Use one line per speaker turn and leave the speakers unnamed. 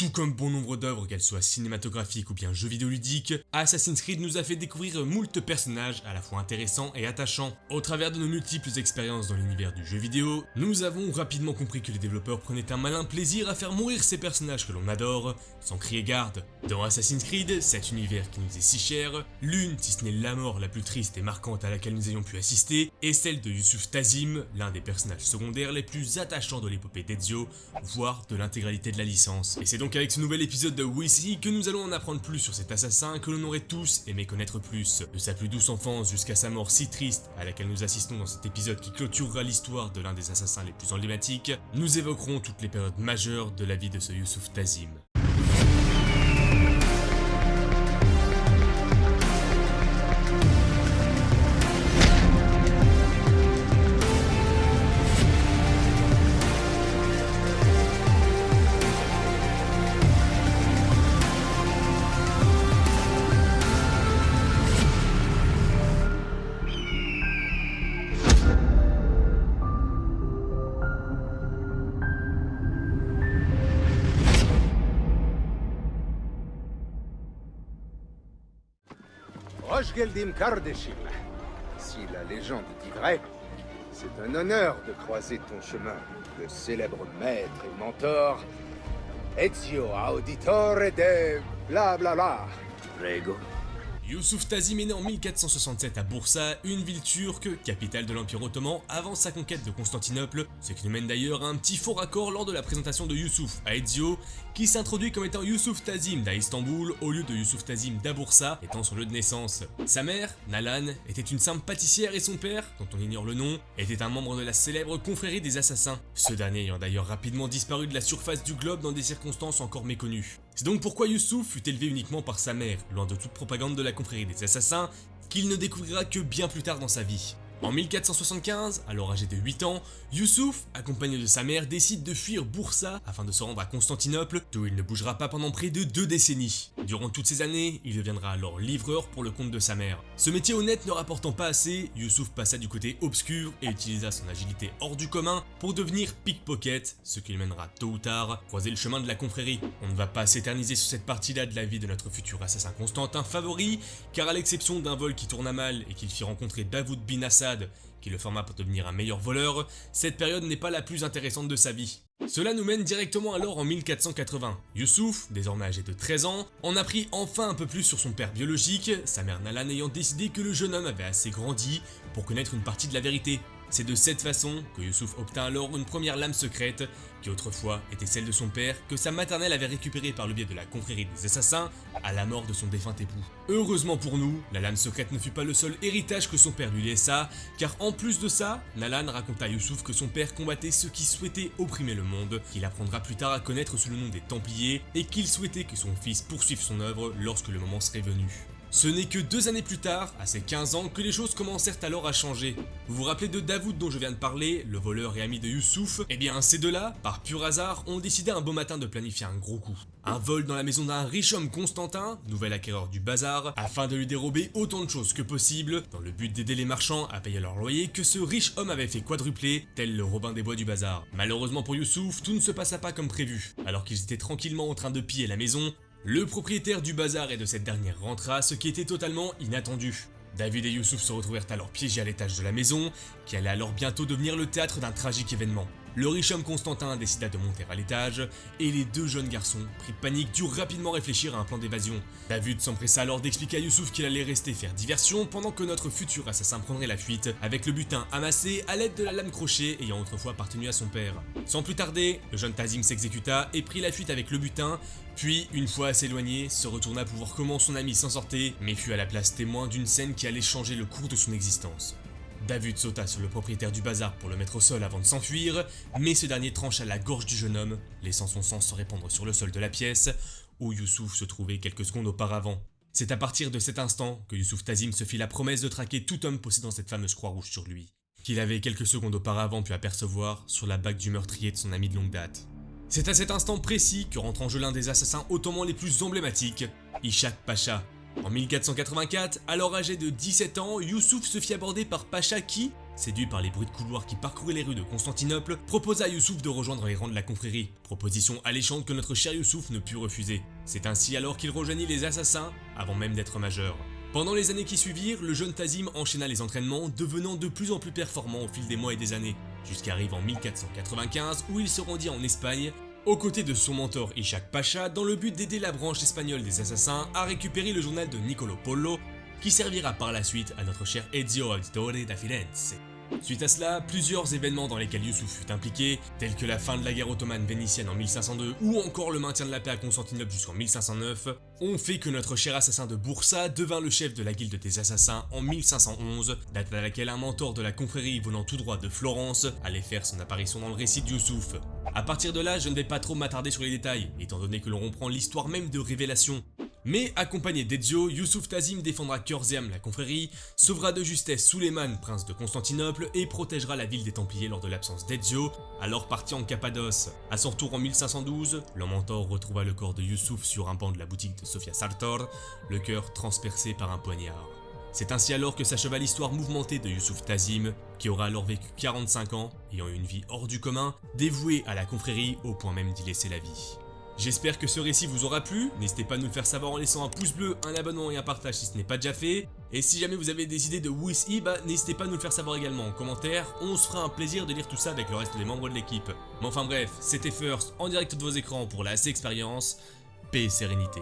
Tout comme bon nombre d'œuvres, qu'elles soient cinématographiques ou bien jeux vidéo ludiques, Assassin's Creed nous a fait découvrir moult personnages à la fois intéressants et attachants. Au travers de nos multiples expériences dans l'univers du jeu vidéo, nous avons rapidement compris que les développeurs prenaient un malin plaisir à faire mourir ces personnages que l'on adore, sans crier garde. Dans Assassin's Creed, cet univers qui nous est si cher, l'une, si ce n'est la mort la plus triste et marquante à laquelle nous ayons pu assister, est celle de Yusuf Tazim, l'un des personnages secondaires les plus attachants de l'épopée d'Ezio, voire de l'intégralité de la licence. Et c'est donc avec ce nouvel épisode de Wisi que nous allons en apprendre plus sur cet assassin que l'on aurait tous aimé connaître plus. De sa plus douce enfance jusqu'à sa mort si triste à laquelle nous assistons dans cet épisode qui clôturera l'histoire de l'un des assassins les plus emblématiques, nous évoquerons toutes les périodes majeures de la vie de ce Yusuf Tazim.
Rochgeldim Kardeshim. Si la légende dit vrai, c'est un honneur de croiser ton chemin, le célèbre maître et mentor, Ezio Auditore de bla bla bla. Prego.
Yusuf Tazim est né en 1467 à Bursa, une ville turque, capitale de l'Empire ottoman avant sa conquête de Constantinople, ce qui nous mène d'ailleurs à un petit faux raccord lors de la présentation de Yusuf à Ezio, qui s'introduit comme étant Yusuf Tazim d'A Istanbul au lieu de Yusuf Tazim d'Abursa, étant son lieu de naissance. Sa mère, Nalan, était une simple pâtissière et son père, dont on ignore le nom, était un membre de la célèbre confrérie des assassins, ce dernier ayant d'ailleurs rapidement disparu de la surface du globe dans des circonstances encore méconnues. C'est donc pourquoi Yusuf fut élevé uniquement par sa mère, loin de toute propagande de la confrérie des assassins, qu'il ne découvrira que bien plus tard dans sa vie. En 1475, alors âgé de 8 ans, Youssouf, accompagné de sa mère, décide de fuir Bursa afin de se rendre à Constantinople, d'où il ne bougera pas pendant près de deux décennies. Durant toutes ces années, il deviendra alors livreur pour le compte de sa mère. Ce métier honnête ne rapportant pas assez, Youssouf passa du côté obscur et utilisa son agilité hors du commun pour devenir pickpocket, ce qui le mènera tôt ou tard croiser le chemin de la confrérie. On ne va pas s'éterniser sur cette partie-là de la vie de notre futur assassin Constantin favori, car à l'exception d'un vol qui tourna mal et qu'il fit rencontrer Davoud bin Qui le forma pour devenir un meilleur voleur, cette période n'est pas la plus intéressante de sa vie. Cela nous mène directement alors en 1480. Youssouf, désormais âgé de 13 ans, en apprit enfin un peu plus sur son père biologique, sa mère Nalan ayant décidé que le jeune homme avait assez grandi pour connaître une partie de la vérité. C'est de cette façon que Youssouf obtint alors une première lame secrète, qui autrefois était celle de son père, que sa maternelle avait récupérée par le biais de la confrérie des assassins, à la mort de son défunt époux. Heureusement pour nous, la lame secrète ne fut pas le seul héritage que son père lui laissa, car en plus de ça, Nalan raconta à Youssouf que son père combattait ceux qui souhaitaient opprimer le monde, qu'il apprendra plus tard à connaître sous le nom des Templiers, et qu'il souhaitait que son fils poursuive son œuvre lorsque le moment serait venu. Ce n'est que deux années plus tard, à ses 15 ans, que les choses commencèrent alors à changer. Vous vous rappelez de Davoud dont je viens de parler, le voleur et ami de Youssouf? Eh bien, ces deux-là, par pur hasard, ont décidé un beau matin de planifier un gros coup. Un vol dans la maison d'un riche homme Constantin, nouvel acquéreur du bazar, afin de lui dérober autant de choses que possible, dans le but d'aider les marchands à payer leur loyer que ce riche homme avait fait quadrupler, tel le Robin des Bois du bazar. Malheureusement pour Youssouf, tout ne se passa pas comme prévu. Alors qu'ils étaient tranquillement en train de piller la maison, le propriétaire du bazar et de cette dernière rentra, ce qui était totalement inattendu. David et Youssouf se retrouvèrent alors piégés à l'étage de la maison, qui allait alors bientôt devenir le théâtre d'un tragique événement. Le riche homme Constantin décida de monter à l'étage, et les deux jeunes garçons, pris de panique, durent rapidement réfléchir à un plan d'évasion. David s'empressa alors d'expliquer à Youssouf qu'il allait rester faire diversion pendant que notre futur assassin prendrait la fuite, avec le butin amassé à l'aide de la lame crochet ayant autrefois appartenu à son père. Sans plus tarder, le jeune Tazim s'exécuta et prit la fuite avec le butin, puis, une fois assez éloigné, se retourna pour voir comment son ami s'en sortait, mais fut à la place témoin d'une scène qui allait changer le cours de son existence. David sauta sur le propriétaire du bazar pour le mettre au sol avant de s'enfuir, mais ce dernier trancha la gorge du jeune homme, laissant son sang se répandre sur le sol de la pièce, où Youssouf se trouvait quelques secondes auparavant. C'est à partir de cet instant que Youssouf Tazim se fit la promesse de traquer tout homme possédant cette fameuse croix rouge sur lui, qu'il avait quelques secondes auparavant pu apercevoir sur la bague du meurtrier de son ami de longue date. C'est à cet instant précis que rentre en jeu l'un des assassins ottomans les plus emblématiques, Ishak Pacha, en 1484, alors âgé de 17 ans, Youssouf se fit aborder par Pacha qui, séduit par les bruits de couloirs qui parcouraient les rues de Constantinople, proposa à Youssouf de rejoindre les rangs de la confrérie, proposition alléchante que notre cher Youssouf ne put refuser. C'est ainsi alors qu'il rejoignit les assassins, avant même d'être majeur. Pendant les années qui suivirent, le jeune Tazim enchaîna les entraînements, devenant de plus en plus performant au fil des mois et des années, jusqu'arrive en 1495 où il se rendit en Espagne, aux côtés de son mentor Ishak Pacha, dans le but d'aider la branche espagnole des assassins à récupérer le journal de Niccolo Polo, qui servira par la suite à notre cher Ezio Auditore da Firenze. Suite à cela, plusieurs événements dans lesquels Youssouf fut impliqué, tels que la fin de la guerre ottomane vénitienne en 1502 ou encore le maintien de la paix à Constantinople jusqu'en 1509, ont fait que notre cher assassin de Boursa devint le chef de la guilde des assassins en 1511, date à laquelle un mentor de la confrérie venant tout droit de Florence allait faire son apparition dans le récit de Youssouf. A partir de là, je ne vais pas trop m'attarder sur les détails, étant donné que l'on reprend l'histoire même de Révélation, mais accompagné d'Ezio, Youssouf Tazim défendra cœur et âme la confrérie, sauvera de justesse Suleiman, prince de Constantinople, et protégera la ville des Templiers lors de l'absence d'Ezio, alors parti en Cappadoce. A son retour en 1512, mentor retrouva le corps de Youssouf sur un banc de la boutique de Sofia Sartor, le cœur transpercé par un poignard. C'est ainsi alors que s'acheva l'histoire mouvementée de Youssouf Tazim, qui aura alors vécu 45 ans, ayant une vie hors du commun, dévoué à la confrérie au point même d'y laisser la vie. J'espère que ce récit vous aura plu, n'hésitez pas à nous le faire savoir en laissant un pouce bleu, un abonnement et un partage si ce n'est pas déjà fait. Et si jamais vous avez des idées de Wii bah n'hésitez pas à nous le faire savoir également en commentaire, on se fera un plaisir de lire tout ça avec le reste des membres de l'équipe. Mais enfin bref, c'était First en direct de vos écrans pour la C expérience, paix et sérénité.